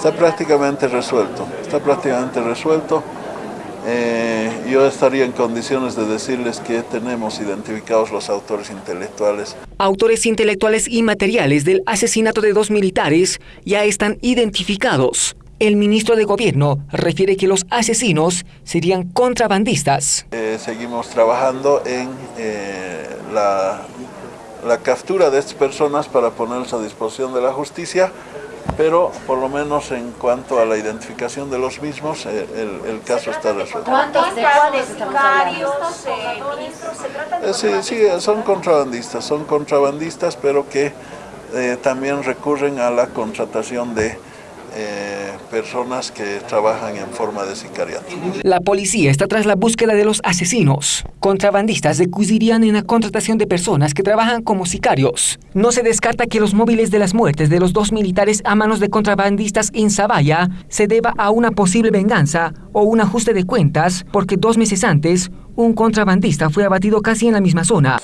Está prácticamente resuelto, está prácticamente resuelto. Eh, yo estaría en condiciones de decirles que tenemos identificados los autores intelectuales. Autores intelectuales y materiales del asesinato de dos militares ya están identificados. El ministro de Gobierno refiere que los asesinos serían contrabandistas. Eh, seguimos trabajando en eh, la, la captura de estas personas para ponerlas a disposición de la justicia pero por lo menos en cuanto a la identificación de los mismos, eh, el, caso está resuelto. ¿Cuántos de cuáles eh, ministros, se trata de sí, sí, son contrabandistas, son contrabandistas, pero que eh, también recurren a la contratación de personas que trabajan en forma de sicariato. La policía está tras la búsqueda de los asesinos. Contrabandistas recusirían en la contratación de personas que trabajan como sicarios. No se descarta que los móviles de las muertes de los dos militares a manos de contrabandistas en Zavalla se deba a una posible venganza o un ajuste de cuentas porque dos meses antes un contrabandista fue abatido casi en la misma zona.